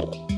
Bye.